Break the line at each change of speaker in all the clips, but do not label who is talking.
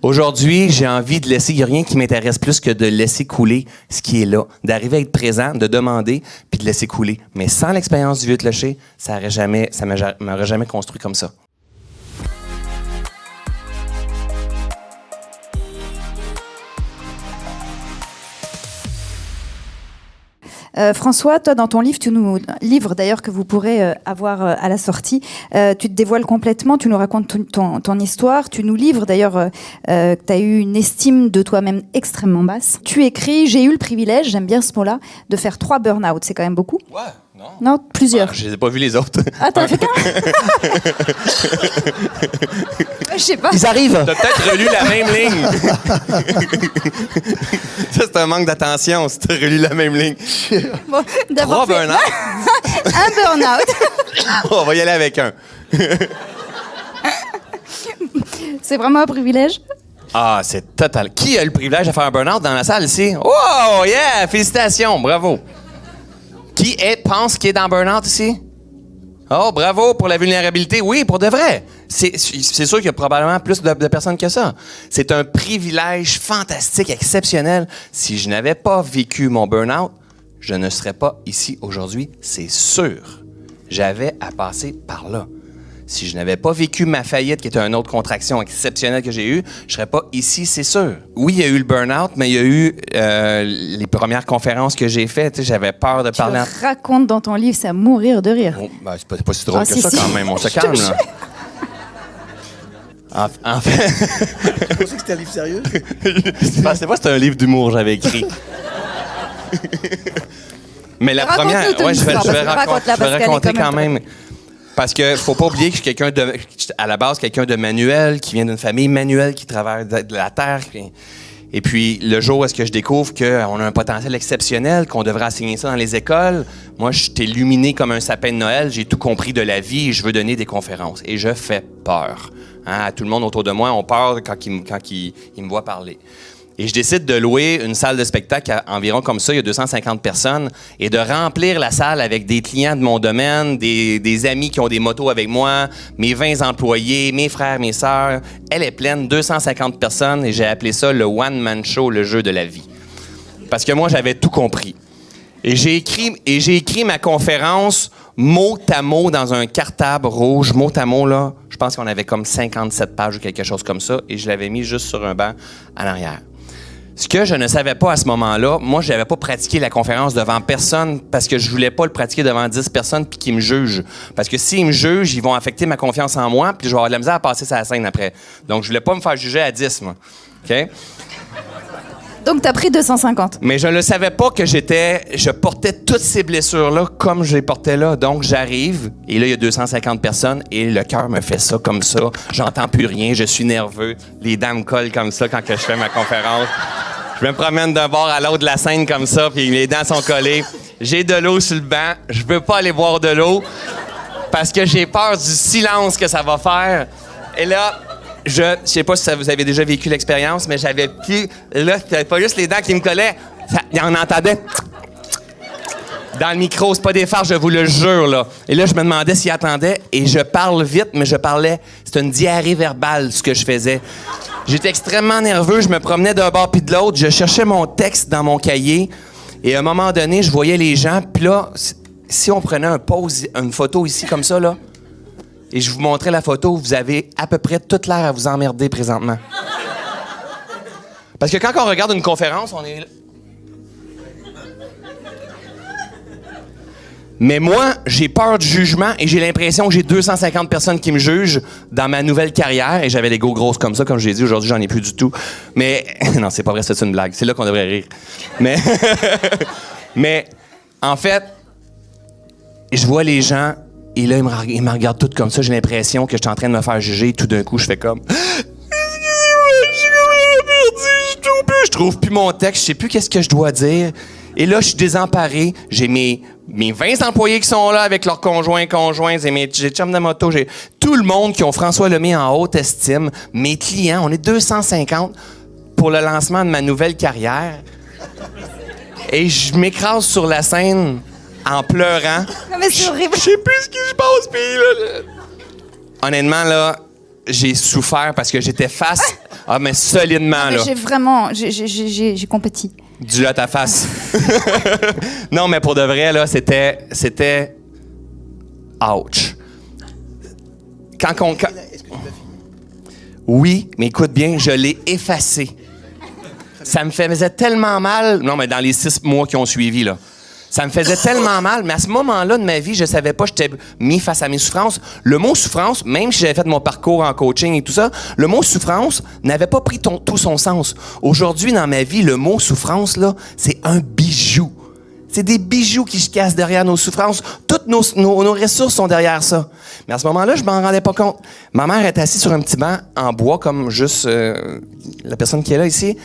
Aujourd'hui, j'ai envie de laisser, il n'y a rien qui m'intéresse plus que de laisser couler ce qui est là, d'arriver à être présent, de demander, puis de laisser couler. Mais sans l'expérience du vieux clocher, ça ça m'aurait jamais construit comme ça.
Euh, François, toi, dans ton livre, tu nous livre d'ailleurs que vous pourrez euh, avoir euh, à la sortie, tu te dévoiles complètement, tu nous racontes ton, histoire, tu nous livres d'ailleurs que tu as eu une estime de toi-même extrêmement basse. Tu écris J'ai eu le privilège, j'aime bien ce mot-là, de faire trois burn-out. C'est quand même beaucoup.
Ouais.
Non. non, plusieurs.
Ah, je n'ai pas vu les autres.
Ah, t'as fait qu'un Je sais pas.
Ils arrivent. T'as peut-être relu la même ligne. Ça, c'est un manque d'attention si t'as relu la même ligne.
Bon, Trois
burn-out.
un burn-out.
On va y aller avec un.
c'est vraiment un privilège?
Ah, c'est total. Qui a le privilège de faire un burn-out dans la salle ici? Oh, yeah! Félicitations, bravo. Qui est, pense qu'il est dans burn-out ici? Oh, bravo pour la vulnérabilité. Oui, pour de vrai. C'est sûr qu'il y a probablement plus de, personnes que ça. C'est un privilège fantastique, exceptionnel. Si je n'avais pas vécu mon burn-out, je ne serais pas ici aujourd'hui, c'est sûr. J'avais à passer par là si je n'avais pas vécu ma faillite, qui était une autre contraction exceptionnelle que j'ai eue, je serais pas ici, c'est sûr. Oui, il y a eu le burn-out, mais il y a eu euh, les premières conférences que j'ai faites. J'avais peur de
tu
parler.
Tu racontes dans ton livre, c'est à mourir de rire.
Oh, ben, c'est pas, si drôle ah, que ça quand même. On se calme là. En, fait.
Je pensais que c'était un livre sérieux.
je pensais pas que c'était un livre d'humour j'avais écrit. Mais la première, ouais, je vais, je vais, raconter quand même. Parce que faut pas oublier que je suis quelqu'un de, à la base, quelqu'un de manuel, qui vient d'une famille manuelle, qui travaille de, la terre. Et puis, le jour où est-ce que je découvre qu'on a un potentiel exceptionnel, qu'on devrait enseigner ça dans les écoles, moi, je suis illuminé comme un sapin de Noël, j'ai tout compris de la vie et je veux donner des conférences. Et je fais peur. Hein? Tout le monde autour de moi ont peur quand ils, quand me voient parler. Et je décide de louer une salle de spectacle à environ comme ça, il y a 250 personnes, et de remplir la salle avec des clients de mon domaine, des, amis qui ont des motos avec moi, mes 20 employés, mes frères, mes sœurs. Elle est pleine, 250 personnes, et j'ai appelé ça le one-man show, le jeu de la vie. Parce que moi, j'avais tout compris. Et j'ai écrit, et j'ai écrit ma conférence mot à mot dans un cartable rouge, mot à mot, là. Je pense qu'on avait comme 57 pages ou quelque chose comme ça, et je l'avais mis juste sur un banc en arrière. Ce que je ne savais pas à ce moment-là, moi, je n'avais pas pratiqué la conférence devant personne parce que je voulais pas le pratiquer devant 10 personnes puis qu'ils me jugent. Parce que s'ils me jugent, ils vont affecter ma confiance en moi puis je vais avoir de la misère à passer sa scène après. Donc, je voulais pas me faire juger à 10, moi. OK?
Donc, tu as pris 250.
Mais je ne savais pas que j'étais. Je portais toutes ces blessures-là comme je les portais là. Donc, j'arrive, et là, il y a 250 personnes, et le cœur me fait ça comme ça. J'entends plus rien, je suis nerveux. Les dents me collent comme ça quand que je fais ma conférence. Je me promène d'un bord à l'autre de la scène comme ça, puis les dents sont collées. J'ai de l'eau sur le banc. Je veux pas aller boire de l'eau parce que j'ai peur du silence que ça va faire. Et là, je sais pas si vous avez déjà vécu l'expérience, mais j'avais plus. Là, c'était pas juste les dents qui me collaient. Il en entendait dans le micro. C'est pas des farces, je vous le jure, là. Et là, je me demandais s'il attendait. Et je parle vite, mais je parlais. C'était une diarrhée verbale, ce que je faisais. J'étais extrêmement nerveux, je me promenais d'un bord puis de l'autre, je cherchais mon texte dans mon cahier et à un moment donné, je voyais les gens, puis là, si on prenait un pause, une photo ici comme ça, là, et je vous montrais la photo, vous avez à peu près toute l'air à vous emmerder présentement. Parce que quand on regarde une conférence, on est Mais moi, j'ai peur du jugement et j'ai l'impression que j'ai 250 personnes qui me jugent dans ma nouvelle carrière. Et j'avais des go grosses comme ça, comme je l'ai dit. Aujourd'hui, j'en ai plus du tout. Mais non, c'est pas vrai, c'est une blague. C'est là qu'on devrait rire. Mais, mais en fait, je vois les gens et là, ils me, regardent tous comme ça. J'ai l'impression que je suis en train de me faire juger. Tout d'un coup, je fais comme... Je trouve plus mon texte, je sais plus qu'est-ce que je dois dire. Et là, je suis désemparé. J'ai mes, mes 20 employés qui sont là avec leurs conjoints, conjoints, et mes chums de moto. J'ai tout le monde qui ont François Lemay en haute estime. Mes clients, on est 250 pour le lancement de ma nouvelle carrière. Et je m'écrase sur la scène en pleurant.
mais c'est horrible.
Je sais plus ce qui se passe, puis là, Honnêtement, là, j'ai souffert parce que j'étais face. Ah, mais solidement, là.
J'ai vraiment. J'ai compétit.
Du à ta face. non, mais pour de vrai, là, c'était. C'était. Ouch. Quand on. Tu l'as Oui, mais écoute bien, je l'ai effacé. Ça me faisait tellement mal. Non, mais dans les six mois qui ont suivi, là. Ça me faisait tellement mal, mais à ce moment-là de ma vie, je savais pas, j'étais mis face à mes souffrances. Le mot souffrance, même si j'avais fait mon parcours en coaching et tout ça, le mot souffrance n'avait pas pris tout son sens. Aujourd'hui, dans ma vie, le mot souffrance, là, c'est un bijou. C'est des bijoux qui se cassent derrière nos souffrances. Toutes nos, ressources sont derrière ça. Mais à ce moment-là, je m'en rendais pas compte. Ma mère est assise sur un petit banc en bois, comme juste euh, la personne qui est là ici.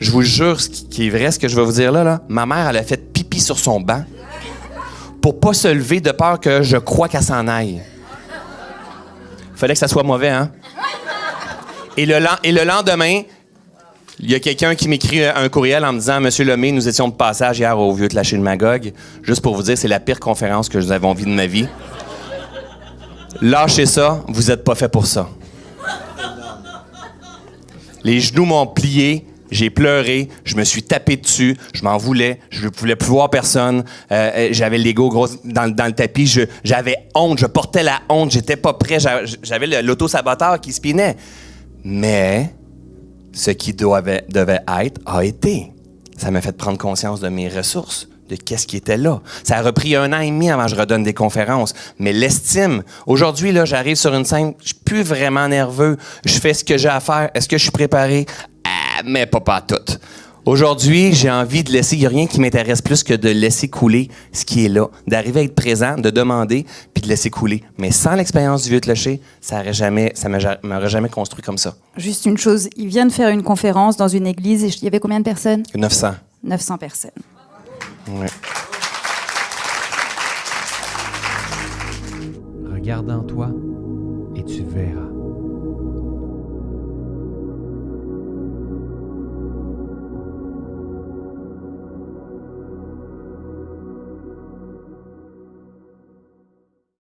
Je vous jure, ce qui est vrai, ce que je vais vous dire là, là, ma mère, elle a fait sur son banc pour pas se lever de peur que je crois qu'elle s'en aille. Fallait que ça soit mauvais, hein? Et le, lendemain, il y a quelqu'un qui m'écrit un courriel en me disant Monsieur Lemay, nous étions de passage hier au vieux la de Magog. Juste pour vous dire, c'est la pire conférence que j'avais envie de ma vie. Lâchez ça, vous n'êtes pas fait pour ça. Les genoux m'ont plié, j'ai pleuré, je me suis tapé dessus, je m'en voulais, je ne voulais plus voir personne, euh, euh, j'avais l'ego gros dans, le tapis, j'avais honte, je portais la honte, j'étais pas prêt, j'avais l'auto-saboteur qui spinait. Mais ce qui devait être a été. Ça m'a fait prendre conscience de mes ressources, de qu'est-ce qui était là. Ça a repris un an et demi avant que je redonne des conférences. Mais l'estime, aujourd'hui, là, j'arrive sur une scène, je suis plus vraiment nerveux, je fais ce que j'ai à faire, est-ce que je suis préparé? Mais pas pas tout. Aujourd'hui, j'ai envie de laisser, il n'y a rien qui m'intéresse plus que de laisser couler ce qui est là, d'arriver à être présent, de demander, puis de laisser couler. Mais sans l'expérience du vieux clocher, ça n'aurait jamais, ça m'aurait jamais construit comme ça.
Juste une chose, il vient de faire une conférence dans une église, et il y avait combien de personnes?
900.
900 personnes. Ouais.
Regarde en toi et tu verras.